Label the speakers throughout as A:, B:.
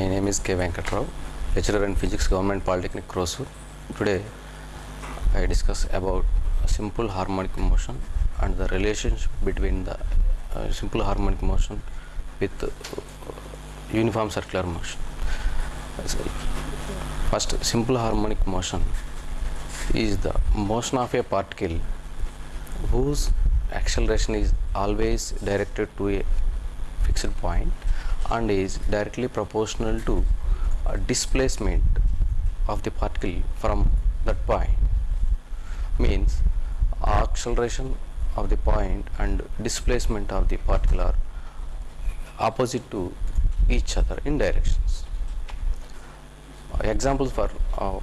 A: My name is K. Venkatrao, lecturer in physics, Government Polytechnic, Krosur. Today, I discuss about simple harmonic motion and the relationship between the uh, simple harmonic motion with uh, uniform circular motion. First, simple harmonic motion is the motion of a particle whose acceleration is always directed to a fixed point and is directly proportional to a displacement of the particle from that point. Means acceleration of the point and displacement of the particle are opposite to each other in directions. Uh, examples for uh,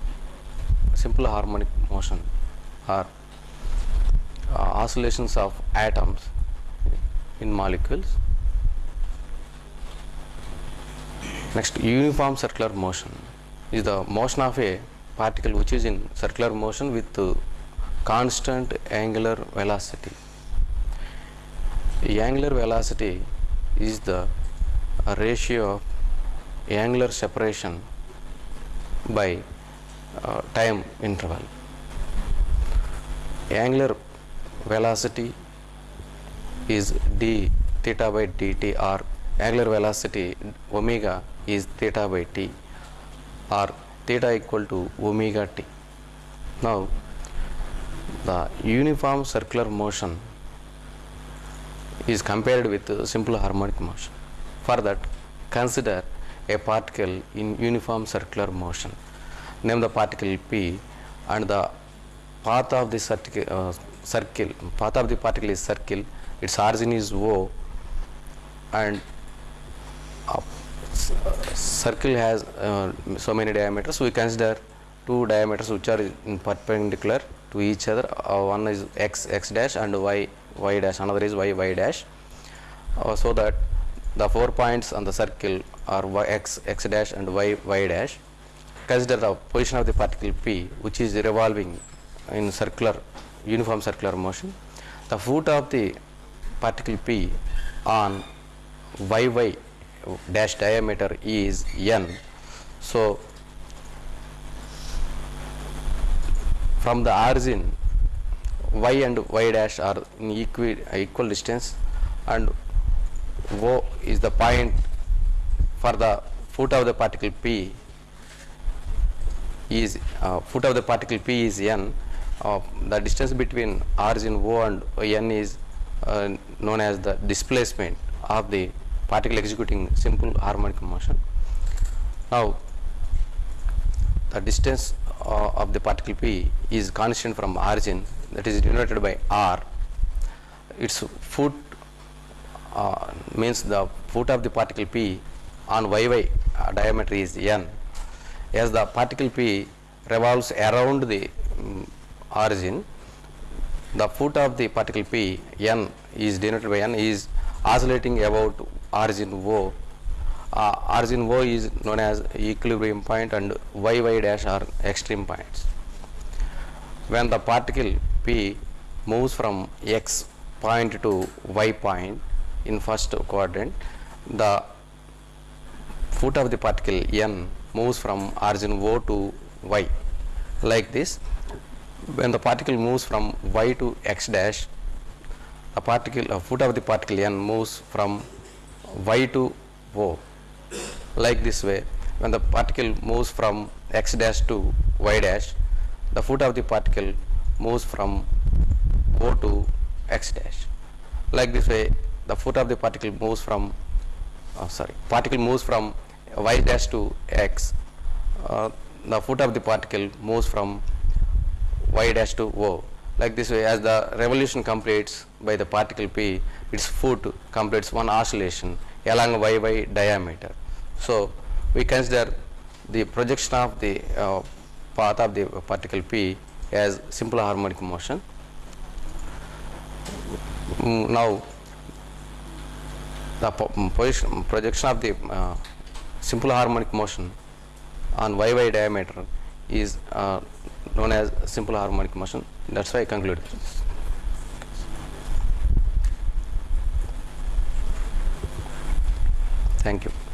A: simple harmonic motion are uh, oscillations of atoms in molecules next uniform circular motion is the motion of a particle which is in circular motion with constant angular velocity. Angular velocity is the ratio of angular separation by uh, time interval. Angular velocity is d theta by dt or angular velocity omega is theta by t or theta equal to omega t. Now the uniform circular motion is compared with simple harmonic motion. For that consider a particle in uniform circular motion. Name the particle p and the path of the circle, uh, circle path of the particle is circle. Its origin is o and circle has uh, so many diameters. We consider two diameters which are in perpendicular to each other. Uh, one is x x dash and y y dash. Another is y y dash. Uh, so that the four points on the circle are y, x x dash and y y dash. Consider the position of the particle p which is revolving in circular uniform circular motion. The foot of the particle p on yy dash diameter is n. So from the origin y and y dash are in equal distance and o is the point for the foot of the particle p is uh, foot of the particle p is n. Uh, the distance between origin o and n is uh, known as the displacement of the particle executing simple harmonic motion. Now the distance uh, of the particle p is constant from origin that is denoted by r. Its foot uh, means the foot of the particle p on yy uh, diameter is n. As the particle p revolves around the mm, origin the foot of the particle p n is denoted by n is oscillating about origin o. Uh, origin o is known as equilibrium point and yy dash are extreme points. When the particle p moves from x point to y point in first quadrant the foot of the particle n moves from origin o to y. Like this when the particle moves from y to x dash the particle uh, foot of the particle n moves from y to o like this way. When the particle moves from x dash to y dash the foot of the particle moves from o to x dash. Like this way the foot of the particle moves from uh, sorry particle moves from y dash to x. Uh, the foot of the particle moves from y dash to o like this way as the revolution completes by the particle p its foot completes one oscillation along y yy diameter. So we consider the projection of the uh, path of the particle p as simple harmonic motion. Mm, now the mm, position projection of the uh, simple harmonic motion on y yy diameter is uh, known as simple harmonic motion that's why i conclude. Thank you